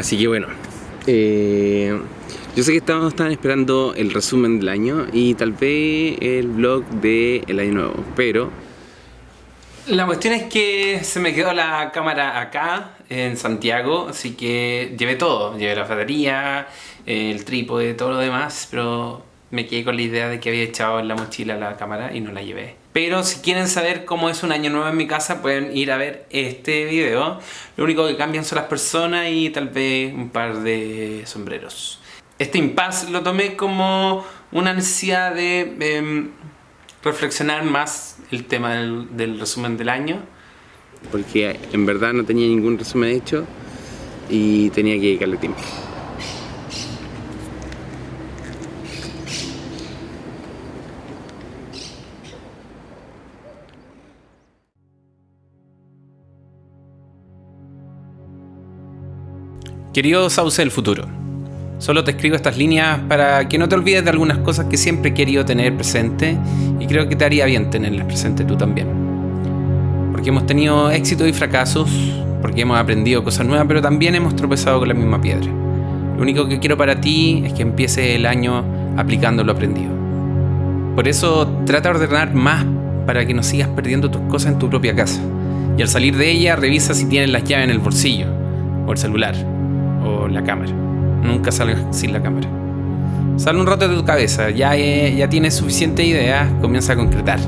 Así que bueno, eh, yo sé que estamos, están esperando el resumen del año y tal vez el vlog del año nuevo, pero... La cuestión es que se me quedó la cámara acá, en Santiago, así que llevé todo. Llevé la batería, el trípode, todo lo demás, pero me quedé con la idea de que había echado en la mochila la cámara y no la llevé. Pero si quieren saber cómo es un año nuevo en mi casa, pueden ir a ver este video. Lo único que cambian son las personas y tal vez un par de sombreros. Este impasse lo tomé como una necesidad de em, reflexionar más el tema del, del resumen del año. Porque en verdad no tenía ningún resumen hecho y tenía que dedicarle tiempo. Querido Sauce del futuro, solo te escribo estas líneas para que no te olvides de algunas cosas que siempre he querido tener presente y creo que te haría bien tenerlas presente tú también. Porque hemos tenido éxitos y fracasos, porque hemos aprendido cosas nuevas, pero también hemos tropezado con la misma piedra. Lo único que quiero para ti es que empieces el año aplicando lo aprendido. Por eso trata de ordenar más para que no sigas perdiendo tus cosas en tu propia casa. Y al salir de ella revisa si tienes las llaves en el bolsillo o el celular o la cámara. Nunca salgas sin la cámara. Sale un rato de tu cabeza, ya, eh, ya tienes suficiente idea, comienza a concretar.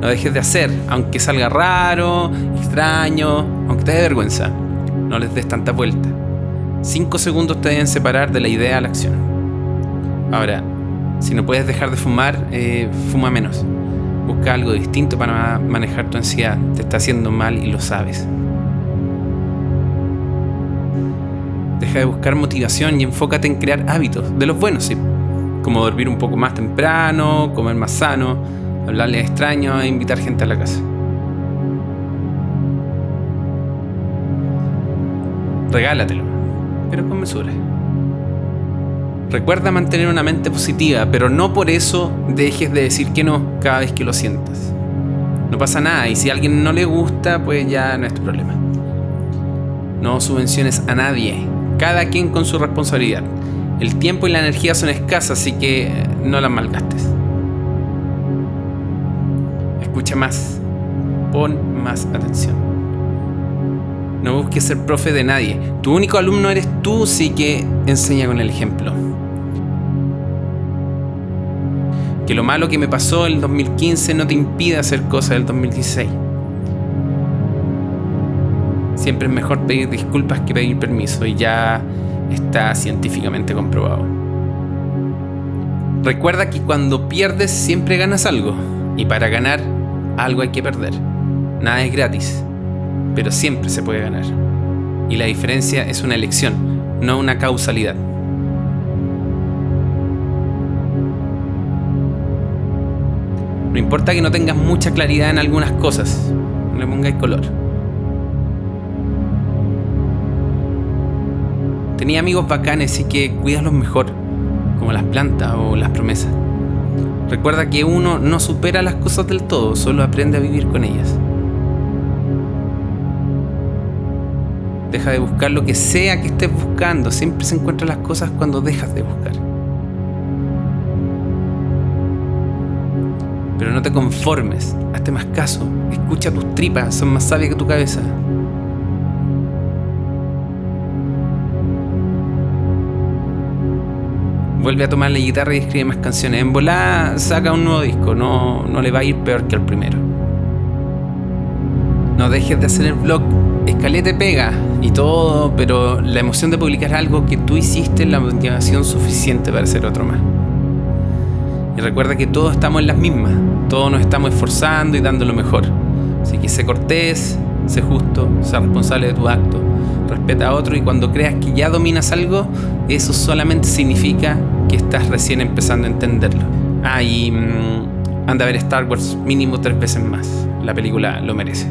No dejes de hacer, aunque salga raro, extraño, aunque te dé vergüenza. No les des tanta vuelta. Cinco segundos te deben separar de la idea a la acción. Ahora, si no puedes dejar de fumar, eh, fuma menos. Busca algo distinto para manejar tu ansiedad. Te está haciendo mal y lo sabes. Deja de buscar motivación y enfócate en crear hábitos, de los buenos, sí. Como dormir un poco más temprano, comer más sano, hablarle a extraños e invitar gente a la casa. Regálatelo, pero con mesura. Recuerda mantener una mente positiva, pero no por eso dejes de decir que no cada vez que lo sientas. No pasa nada y si a alguien no le gusta, pues ya no es tu problema. No subvenciones a nadie, cada quien con su responsabilidad. El tiempo y la energía son escasas, así que no las malgastes. Escucha más, pon más atención. No busques ser profe de nadie. Tu único alumno eres tú, así que enseña con el ejemplo. Que lo malo que me pasó en el 2015 no te impida hacer cosas del 2016. Siempre es mejor pedir disculpas que pedir permiso y ya está científicamente comprobado. Recuerda que cuando pierdes siempre ganas algo y para ganar algo hay que perder. Nada es gratis, pero siempre se puede ganar. Y la diferencia es una elección, no una causalidad. No importa que no tengas mucha claridad en algunas cosas, no le pongáis color. Tenía amigos bacanes y que cuídalos mejor, como las plantas o las promesas. Recuerda que uno no supera las cosas del todo, solo aprende a vivir con ellas. Deja de buscar lo que sea que estés buscando, siempre se encuentran las cosas cuando dejas de buscar. Pero no te conformes, hazte más caso, escucha tus tripas, son más sabias que tu cabeza. Vuelve a tomar la guitarra y escribe más canciones. En volá saca un nuevo disco, no, no le va a ir peor que el primero. No dejes de hacer el blog, escalete pega y todo, pero la emoción de publicar algo que tú hiciste es la motivación suficiente para hacer otro más. Y recuerda que todos estamos en las mismas, todos nos estamos esforzando y dando lo mejor. Así que sé cortés, sé justo, sé responsable de tu acto, respeta a otro y cuando creas que ya dominas algo, eso solamente significa que estás recién empezando a entenderlo. Ah, mm, anda a ver Star Wars mínimo tres veces más. La película lo merece.